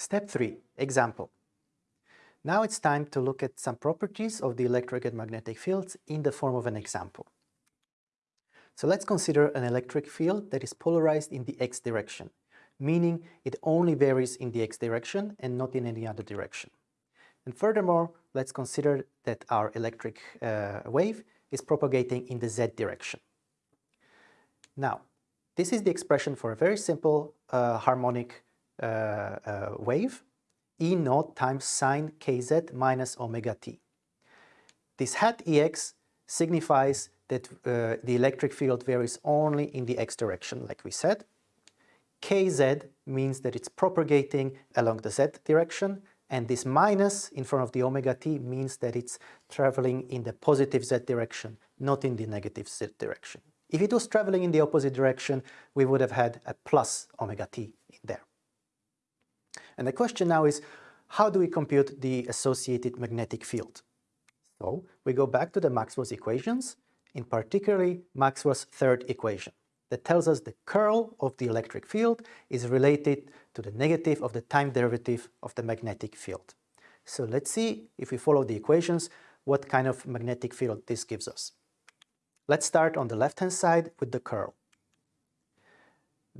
Step 3. Example. Now it's time to look at some properties of the electric and magnetic fields in the form of an example. So let's consider an electric field that is polarized in the x direction, meaning it only varies in the x direction and not in any other direction. And furthermore, let's consider that our electric uh, wave is propagating in the z direction. Now, this is the expression for a very simple uh, harmonic wave, E naught times sine kz minus omega t. This hat Ex signifies that uh, the electric field varies only in the x direction, like we said. Kz means that it's propagating along the z direction, and this minus in front of the omega t means that it's traveling in the positive z direction, not in the negative z direction. If it was traveling in the opposite direction, we would have had a plus omega t. And the question now is, how do we compute the associated magnetic field? So we go back to the Maxwell's equations, in particularly Maxwell's third equation that tells us the curl of the electric field is related to the negative of the time derivative of the magnetic field. So let's see if we follow the equations what kind of magnetic field this gives us. Let's start on the left-hand side with the curl.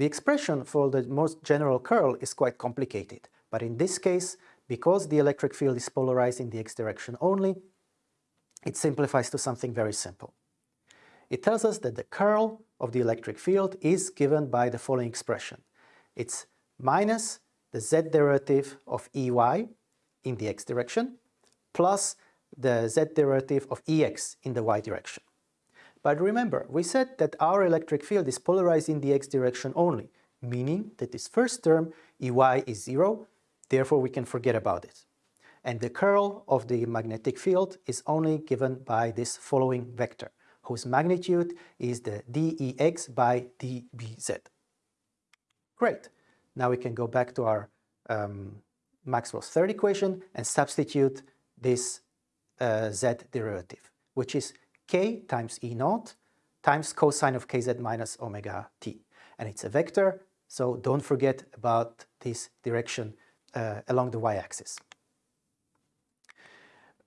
The expression for the most general curl is quite complicated, but in this case, because the electric field is polarized in the x direction only, it simplifies to something very simple. It tells us that the curl of the electric field is given by the following expression. It's minus the z derivative of Ey in the x direction plus the z derivative of Ex in the y direction. But remember, we said that our electric field is polarized in the x direction only, meaning that this first term, Ey is zero, therefore we can forget about it. And the curl of the magnetic field is only given by this following vector whose magnitude is the dEx by dBz. Great. Now we can go back to our um, Maxwell's third equation and substitute this uh, z derivative, which is k times E naught times cosine of kz minus omega t. And it's a vector, so don't forget about this direction uh, along the y-axis.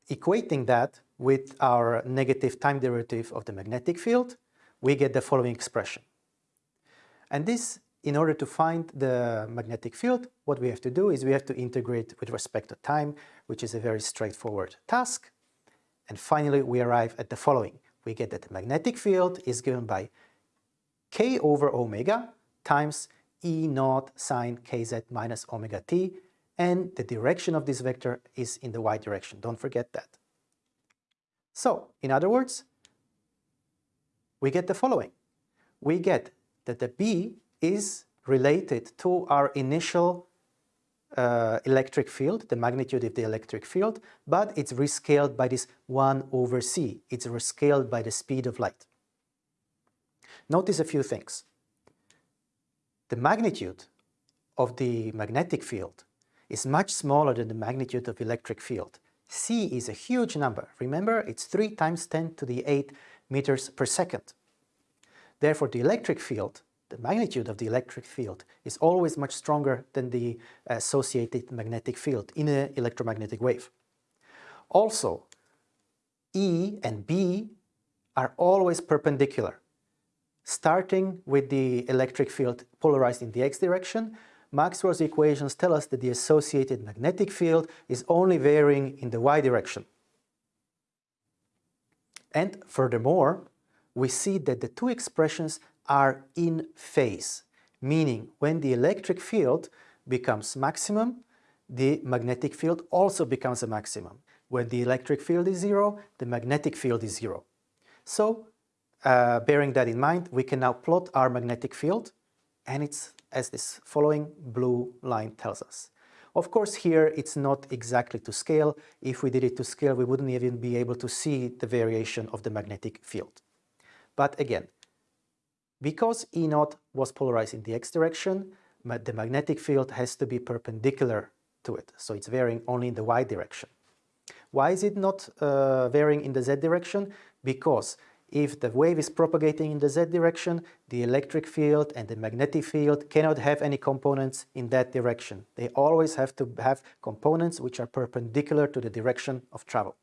Equating that with our negative time derivative of the magnetic field, we get the following expression. And this, in order to find the magnetic field, what we have to do is we have to integrate with respect to time, which is a very straightforward task. And finally, we arrive at the following. We get that the magnetic field is given by k over omega times E naught sine kz minus omega t, and the direction of this vector is in the y direction. Don't forget that. So, in other words, we get the following. We get that the B is related to our initial uh, electric field, the magnitude of the electric field, but it's rescaled by this 1 over c. It's rescaled by the speed of light. Notice a few things. The magnitude of the magnetic field is much smaller than the magnitude of electric field c is a huge number. Remember, it's 3 times 10 to the 8 meters per second. Therefore, the electric field, the magnitude of the electric field, is always much stronger than the uh, associated magnetic field in an electromagnetic wave. Also, E and B are always perpendicular. Starting with the electric field polarized in the x direction, Maxwell's equations tell us that the associated magnetic field is only varying in the y direction. And furthermore, we see that the two expressions are in phase, meaning when the electric field becomes maximum, the magnetic field also becomes a maximum. When the electric field is zero, the magnetic field is zero. So, uh, bearing that in mind, we can now plot our magnetic field and it's as this following blue line tells us. Of course, here it's not exactly to scale. If we did it to scale, we wouldn't even be able to see the variation of the magnetic field. But again, because E naught was polarized in the x direction, the magnetic field has to be perpendicular to it. So it's varying only in the y direction. Why is it not uh, varying in the z direction? Because if the wave is propagating in the z direction, the electric field and the magnetic field cannot have any components in that direction. They always have to have components which are perpendicular to the direction of travel.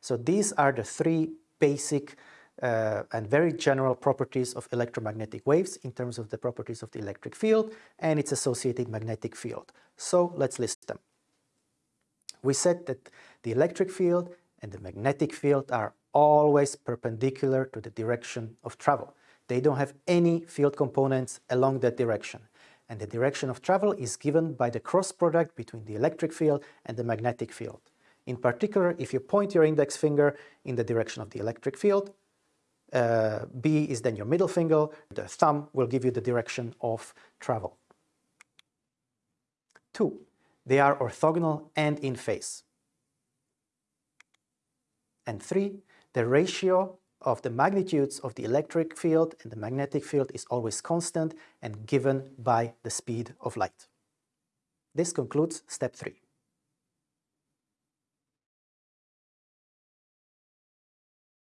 So these are the three basic uh, and very general properties of electromagnetic waves in terms of the properties of the electric field and its associated magnetic field. So let's list them. We said that the electric field and the magnetic field are always perpendicular to the direction of travel. They don't have any field components along that direction. And the direction of travel is given by the cross product between the electric field and the magnetic field. In particular, if you point your index finger in the direction of the electric field, uh, B is then your middle finger, the thumb will give you the direction of travel. Two, they are orthogonal and in phase. And three, the ratio of the magnitudes of the electric field and the magnetic field is always constant and given by the speed of light. This concludes step three.